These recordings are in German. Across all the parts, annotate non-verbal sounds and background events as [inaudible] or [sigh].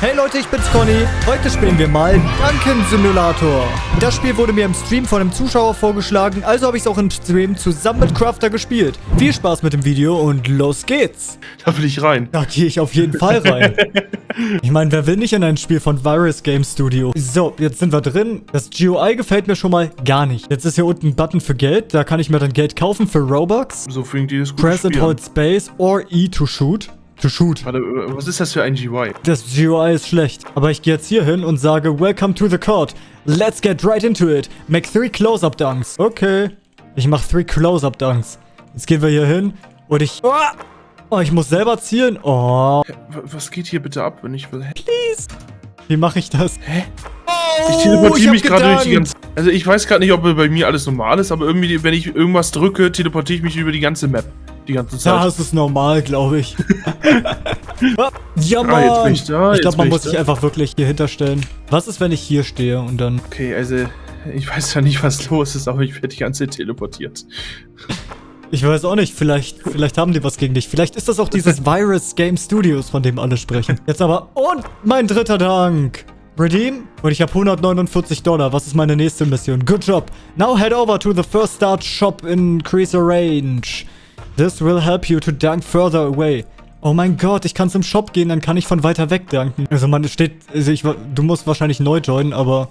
Hey Leute, ich bin's Conny. Heute spielen wir mal Duncan Simulator. Das Spiel wurde mir im Stream von einem Zuschauer vorgeschlagen, also habe ich es auch im Stream zusammen mit Crafter gespielt. Viel Spaß mit dem Video und los geht's. Da will ich rein. Da gehe ich auf jeden Fall rein. [laughs] ich meine, wer will nicht in ein Spiel von Virus Game Studio? So, jetzt sind wir drin. Das GUI gefällt mir schon mal gar nicht. Jetzt ist hier unten ein Button für Geld. Da kann ich mir dann Geld kaufen für Robux. So fängt dieses gut Press and hold space or E to shoot. To shoot. Warte, was ist das für ein GUI? Das GUI ist schlecht. Aber ich gehe jetzt hier hin und sage, Welcome to the court. Let's get right into it. Make three close-up dunks. Okay. Ich mache three close-up dunks. Jetzt gehen wir hier hin und ich... Oh, oh, ich muss selber zielen. Oh. Was geht hier bitte ab, wenn ich will? Hä? Please. Wie mache ich das? Hä? Oh, ich teleportiere mich gerade durch die ganze... Also ich weiß gerade nicht, ob bei mir alles normal ist, aber irgendwie, wenn ich irgendwas drücke, teleportiere ich mich über die ganze Map die ganze Zeit. Das ist normal, glaube ich. [laughs] ja, Mann. Ah, jetzt bin ich da, ich glaube, man muss da. sich einfach wirklich hier hinterstellen. Was ist, wenn ich hier stehe und dann... Okay, also ich weiß ja nicht, was los ist, aber ich werde die ganze Zeit teleportiert. Ich weiß auch nicht, vielleicht, vielleicht haben die was gegen dich. Vielleicht ist das auch dieses [laughs] Virus Game Studios, von dem alle sprechen. Jetzt aber... Und mein dritter Dank. Redeem. Und ich habe 149 Dollar. Was ist meine nächste Mission? Good job. Now head over to the first start shop in Creaser Range. This will help you to dunk further away. Oh mein Gott, ich kann zum Shop gehen, dann kann ich von weiter weg danken. Also man steht, also ich, du musst wahrscheinlich neu joinen, aber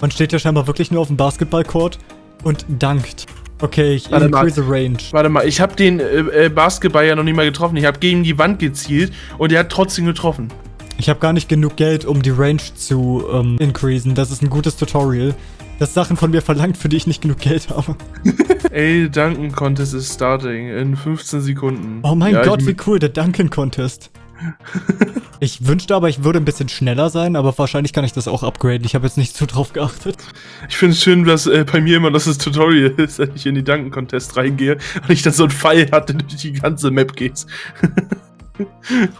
man steht ja scheinbar wirklich nur auf dem Basketballcourt und dankt. Okay, ich Warte increase mal. range. Warte mal, ich habe den äh, äh, Basketball ja noch nicht mal getroffen. Ich habe gegen die Wand gezielt und er hat trotzdem getroffen. Ich habe gar nicht genug Geld, um die Range zu ähm, increasen. Das ist ein gutes Tutorial das Sachen von mir verlangt, für die ich nicht genug Geld habe. [laughs] Ey, Duncan Contest ist starting in 15 Sekunden. Oh mein ja, Gott, wie cool, der Duncan Contest. [laughs] ich wünschte aber, ich würde ein bisschen schneller sein, aber wahrscheinlich kann ich das auch upgraden. Ich habe jetzt nicht so drauf geachtet. Ich finde es schön, dass äh, bei mir immer das, das Tutorial [laughs] ist, wenn ich in die Duncan Contest reingehe und ich dann so einen Pfeil hatte, durch die ganze Map geht.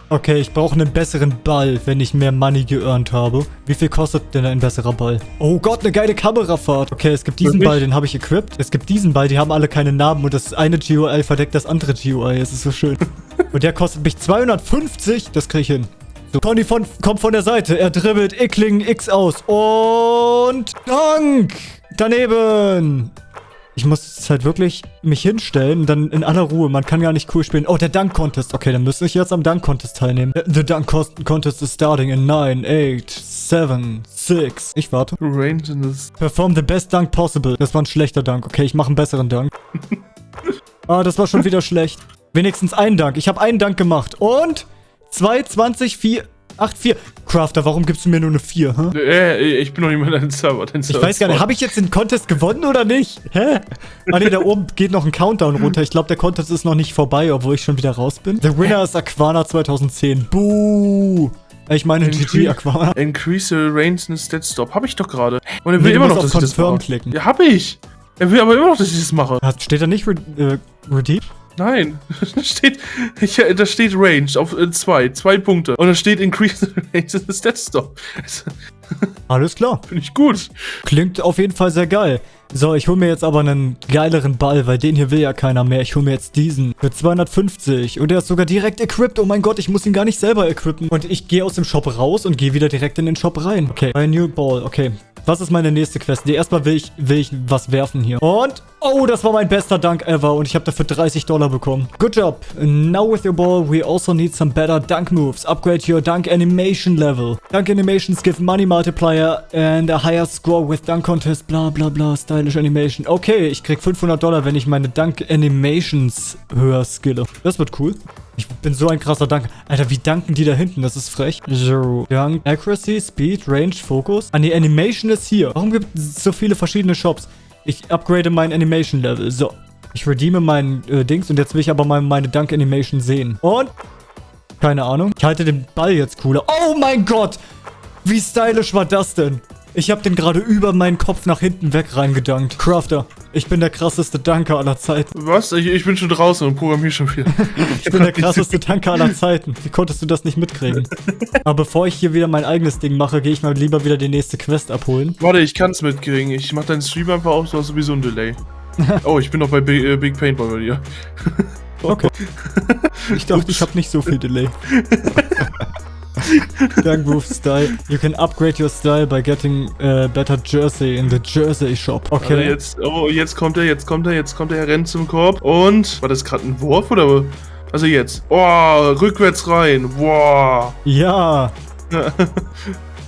Okay, ich brauche einen besseren Ball, wenn ich mehr Money geearnt habe. Wie viel kostet denn ein besserer Ball? Oh Gott, eine geile Kamerafahrt. Okay, es gibt diesen Ball, den habe ich equipped. Es gibt diesen Ball, die haben alle keine Namen und das eine GUI verdeckt das andere GUI. Es ist so schön. [laughs] und der kostet mich 250. Das kriege ich hin. So, Conny von, kommt von der Seite. Er dribbelt Ickling X aus. Und Dank! Daneben! Ich muss halt wirklich mich hinstellen und dann in aller Ruhe. Man kann gar nicht cool spielen. Oh, der Dunk Contest. Okay, dann müsste ich jetzt am Dunk Contest teilnehmen. The Dunk Contest is starting in 9, 8, 7, 6. Ich warte. Perform the best dunk possible. Das war ein schlechter Dunk. Okay, ich mache einen besseren Dunk. [laughs] ah, das war schon wieder schlecht. Wenigstens ein Dank. Ich habe einen Dank gemacht. Und 2, 20, 4... 8, 4. Crafter, warum gibst du mir nur eine 4? Hä? Äh, ich bin noch nicht mal dein Server. Dein Server ich weiß gar nicht, habe ich jetzt den Contest gewonnen oder nicht? Hä? Ah ne, da oben geht noch ein Countdown [laughs] runter. Ich glaube, der Contest ist noch nicht vorbei, obwohl ich schon wieder raus bin. The winner ist Aquana 2010. Buh. Ich meine GG Aquana. Increase the range in Stat Stop. Habe ich doch gerade. Und er will nee, immer noch, dass ich das mache. klicken. Ja, habe ich. Er will aber immer noch, dass ich das mache. Steht da nicht Re äh, Redeem? Nein, [laughs] da steht, ich, da steht Range auf 2, äh, zwei Punkte. Und da steht Increase [laughs] Range in the Stat Stop. [laughs] Alles klar. Finde ich gut. Klingt auf jeden Fall sehr geil. So, ich hole mir jetzt aber einen geileren Ball, weil den hier will ja keiner mehr. Ich hole mir jetzt diesen für 250 und der ist sogar direkt equipped. Oh mein Gott, ich muss ihn gar nicht selber equippen. Und ich gehe aus dem Shop raus und gehe wieder direkt in den Shop rein. Okay, ein New Ball. Okay, was ist meine nächste Quest? Nee, erstmal will ich, will ich was werfen hier. Und, oh, das war mein bester Dunk ever. Und ich habe dafür 30 Dollar bekommen. Good job. Now with your ball, we also need some better dunk moves. Upgrade your dunk animation level. Dunk animations give money multiplier and a higher score with dunk contest. Bla, bla, bla. Stylish animation. Okay, ich krieg 500 Dollar, wenn ich meine dunk animations höher skille. Das wird cool. Ich bin so ein krasser Dank. Alter, wie danken die da hinten? Das ist frech. So. Dank. Accuracy, Speed, Range, Focus. Ah, die Animation ist hier. Warum gibt es so viele verschiedene Shops? Ich upgrade mein Animation Level. So. Ich redeeme meinen äh, Dings und jetzt will ich aber mal meine Dunk Animation sehen. Und? Keine Ahnung. Ich halte den Ball jetzt cooler. Oh mein Gott! Wie stylisch war das denn? Ich habe den gerade über meinen Kopf nach hinten weg reingedankt. Crafter, ich bin der krasseste Danker aller Zeiten. Was? Ich, ich bin schon draußen und programmiere schon viel. ich bin der krasseste Danker aller Zeiten. Wie konntest du das nicht mitkriegen? Aber bevor ich hier wieder mein eigenes Ding mache, gehe ich mal lieber wieder die nächste Quest abholen. Warte, ich kann es mitkriegen. Ich mache deinen Stream einfach auf, du hast sowieso ein Delay. [laughs] oh, ich bin noch bei Big, äh, Big Paintball bei dir. okay. [laughs] Ich dachte, ich habe nicht so viel Delay. [laughs] [laughs] Move Style. You can upgrade your style by getting uh, better jersey in the jersey shop. Okay. Also jetzt, oh, jetzt kommt er, jetzt kommt er, jetzt kommt er, er rennt zum Korb. Und, war das gerade ein Wurf oder? Also jetzt. Oh, rückwärts rein. Wow. Ja.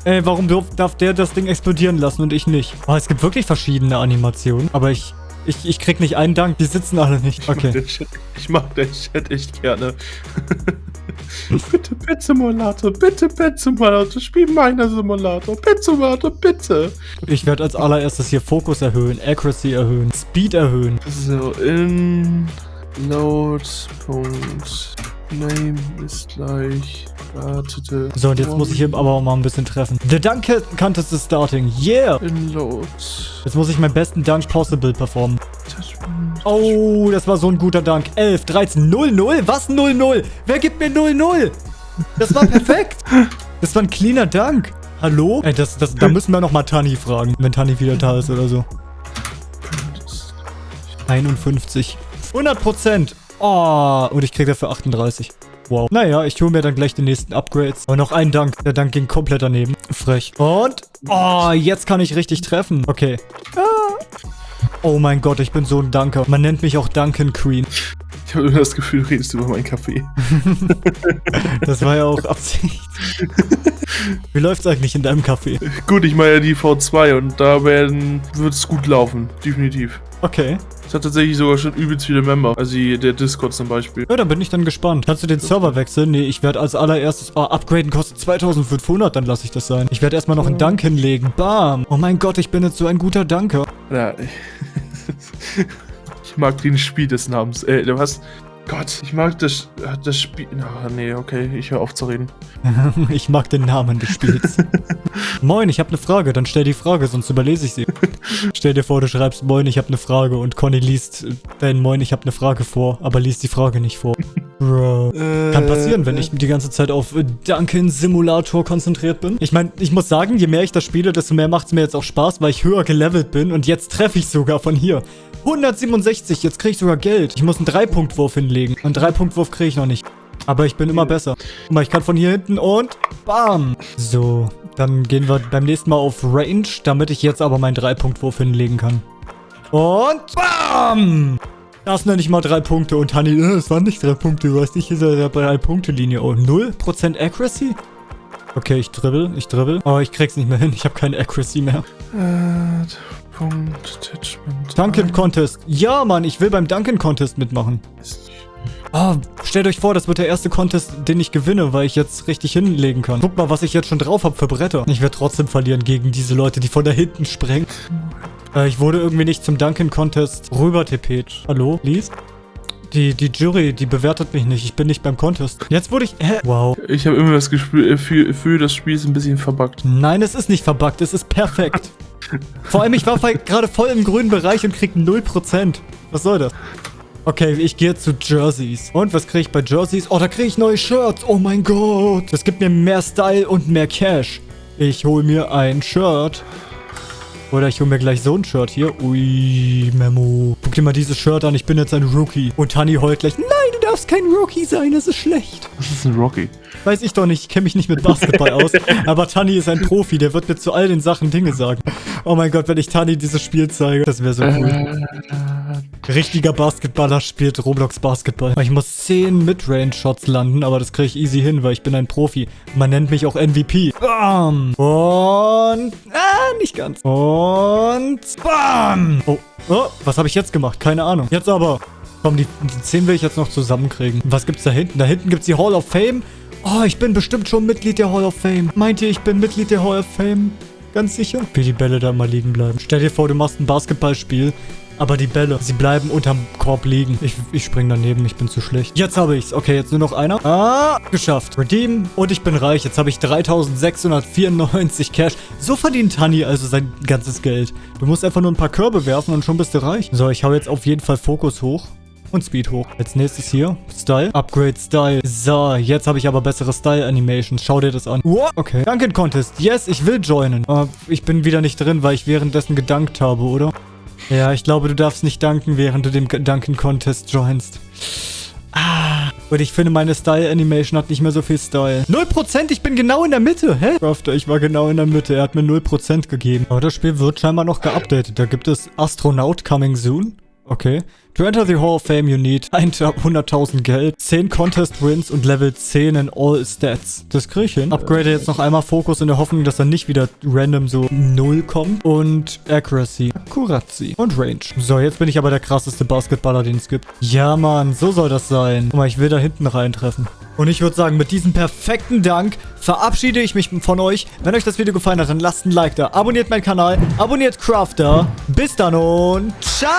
Ey, [laughs] warum darf der das Ding explodieren lassen und ich nicht? Oh, es gibt wirklich verschiedene Animationen, aber ich ich, ich krieg nicht einen Dank, die sitzen alle nicht. Okay. Ich mag den Chat, echt gerne. [laughs] bitte Pet Simulator, bitte Pet Simulator, spiel meiner Simulator, Pet Simulator, bitte. Ich werde als allererstes hier Fokus erhöhen, Accuracy erhöhen, Speed erhöhen. So, in Load, Name ist gleich Wartete. So, und jetzt muss ich aber auch mal ein bisschen treffen. The Dunk Contest is starting. Yeah! Inload. Jetzt muss ich meinen besten Dunk possible performen. Oh, das war so ein guter Dunk. 11, 13, 0, 0? Was 0, 0? Wer gibt mir 0, 0? Das war perfekt. [laughs] das war ein cleaner Dunk. Hallo? Ey, das, das, da müssen wir nochmal Tani fragen, wenn Tani wieder da ist oder so. 51. 100 Prozent. Oh, und ich kriege dafür 38. Wow. Naja, ich hole mir dann gleich die nächsten Upgrades. Aber noch ein Dank. Der Dank ging komplett daneben. Frech. Und... Oh, jetzt kann ich richtig treffen. Okay. Ah. Oh mein Gott, ich bin so ein Danker. Man nennt mich auch Duncan Queen. Ich habe immer das Gefühl, du redest über meinen Kaffee. [laughs] das war ja auch Absicht. Wie läuft's eigentlich in deinem Kaffee? Gut, ich meine ja die V2 und da werden wird es gut laufen. Definitiv. Okay. Es hat tatsächlich sogar schon übelst viele Member. Also der Discord zum Beispiel. Ja, dann bin ich dann gespannt. Kannst du den Server wechseln? Nee, ich werde als allererstes... Oh, upgraden kostet 2500, dann lasse ich das sein. Ich werde erstmal noch einen Dank hinlegen. Bam. Oh mein Gott, ich bin jetzt so ein guter Danker. Ja, [laughs] ich mag den Spiel des Namens. Äh, du hast... Gott, ich mag das, das Spiel... Ach, nee, okay, ich höre auf zu reden. [laughs] ich mag den Namen des Spiels. [laughs] Moin, ich habe eine Frage. Dann stell die Frage, sonst überlese ich sie. stell dir vor, du schreibst Moin, ich habe eine Frage und Conny liest dein Moin, ich habe eine Frage vor, aber liest die Frage nicht vor. Bro. Äh, Kann passieren, wenn ich die ganze Zeit auf Duncan Simulator konzentriert bin. Ich meine, ich muss sagen, je mehr ich das spiele, desto mehr macht es mir jetzt auch Spaß, weil ich höher gelevelt bin und jetzt treffe ich sogar von hier. 167, jetzt kriege ich sogar Geld. Ich muss einen Dreipunktwurf hinlegen. Einen Dreipunktwurf kriege ich noch nicht. Aber ich bin immer besser. Guck mal, ich kann von hier hinten und bam. So, dann gehen wir beim nächsten Mal auf Range, damit ich jetzt aber meinen Dreipunktwurf hinlegen kann. Und bam. Das nenne ich mal drei Punkte. Und Honey, äh, es waren nicht drei Punkte. Du weißt nicht, hier ist eine Drei-Punkte-Linie. Oh, 0% Accuracy? Okay, ich dribbel, ich dribbel. Oh, ich krieg's nicht mehr hin. Ich habe keine Accuracy mehr. Äh, Punkt, Attachment. Duncan Contest. Ja, Mann, ich will beim Duncan Contest mitmachen. Ah, stellt euch vor, das wird der erste Contest, den ich gewinne, weil ich jetzt richtig hinlegen kann. Guck mal, was ich jetzt schon drauf habe für Bretter. Ich werde trotzdem verlieren gegen diese Leute, die von da hinten sprengen. Äh, ich wurde irgendwie nicht zum Duncan Contest rüber tippet. Hallo? Lies? Die, die Jury, die bewertet mich nicht. Ich bin nicht beim Contest. Jetzt wurde ich... Hä? Wow. Ich habe immer das Gefühl, für das Spiel ist ein bisschen verbuggt. Nein, es ist nicht verbuggt. Es ist perfekt. Vor allem, ich war gerade voll im grünen Bereich und krieg 0%. Was soll das? Okay, ich gehe zu Jerseys. Und was kriege ich bei Jerseys? Oh, da kriege ich neue Shirts. Oh mein Gott. Das gibt mir mehr Style und mehr Cash. Ich hole mir ein Shirt. Oder ich hole mir gleich so ein Shirt hier. Ui, Memo. Guck dir mal dieses Shirt an. Ich bin jetzt ein Rookie. Und Tanni heult gleich. Nein, darfst kein Rookie sein. Das ist schlecht. Was ist ein Rookie? Weiß ich doch nicht, ich kenne mich nicht mit Basketball aus. [laughs] Aber Tani ist ein Profi, der wird mir zu all den Sachen Dinge sagen. Oh mein Gott, wenn ich Tani dieses Spiel zeige, das wäre so cool. Richtiger Basketballer spielt Roblox Basketball. Ich muss 10 Midrange-Shots landen, aber das kriege ich easy hin, weil ich bin ein Profi. Man nennt mich auch MVP. Bam! Und... Ah, nicht ganz. Und... Bam! Oh, oh was habe ich jetzt gemacht? Keine Ahnung. Jetzt aber... Komm, die, die 10 will ich jetzt noch zusammenkriegen. Was gibt's da hinten? Da hinten gibt's die Hall of Fame. Oh, ich bin bestimmt schon Mitglied der Hall of Fame. Meint ihr, ich bin Mitglied der Hall of Fame? Ganz sicher? Wie die Bälle da mal liegen bleiben. Stell dir vor, du machst ein Basketballspiel, aber die Bälle, sie bleiben unterm Korb liegen. Ich, ich spring daneben, ich bin zu schlecht. Jetzt habe ich's. Okay, jetzt nur noch einer. Ah, geschafft. Redeem und ich bin reich. Jetzt habe ich 3694 Cash. So verdient Tanni also sein ganzes Geld. Du musst einfach nur ein paar Körbe werfen und schon bist du reich. So, ich hau jetzt auf jeden Fall Fokus hoch und Speed hoch. Als nächstes hier, Style. Upgrade Style. So, jetzt habe ich aber bessere Style-Animations. Schau dir das an. Wow, okay. Duncan Contest. Yes, ich will joinen. Aber ich bin wieder nicht drin, weil ich währenddessen gedankt habe, oder? Ja, ich glaube, du darfst nicht danken, während du dem Duncan Contest joinst. Ah, Und ich finde, meine Style-Animation hat nicht mehr so viel Style. 0%, ich bin genau in der Mitte. Hä? Crafter, ich war genau in der Mitte. Er hat mir 0% gegeben. Aber das Spiel wird scheinbar noch geupdatet. Da gibt es Astronaut Coming Soon. Okay. To enter the Hall of Fame, you need [laughs] 100.000 Geld, 10 Contest Wins und Level 10 in All Stats. Das kriege ich hin. Upgrade jetzt noch einmal Fokus in der Hoffnung, dass er nicht wieder random so 0 kommt. Und Accuracy, Akkuratzi und Range. So, jetzt bin ich aber der krasseste Basketballer, den es gibt. Ja, Mann, so soll das sein. Guck mal, ich will da hinten reintreffen. Und ich würde sagen, mit diesem perfekten Dank verabschiede ich mich von euch. Wenn euch das Video gefallen hat, dann lasst ein Like da. Abonniert meinen Kanal, abonniert Crafter. Bis dann und ciao!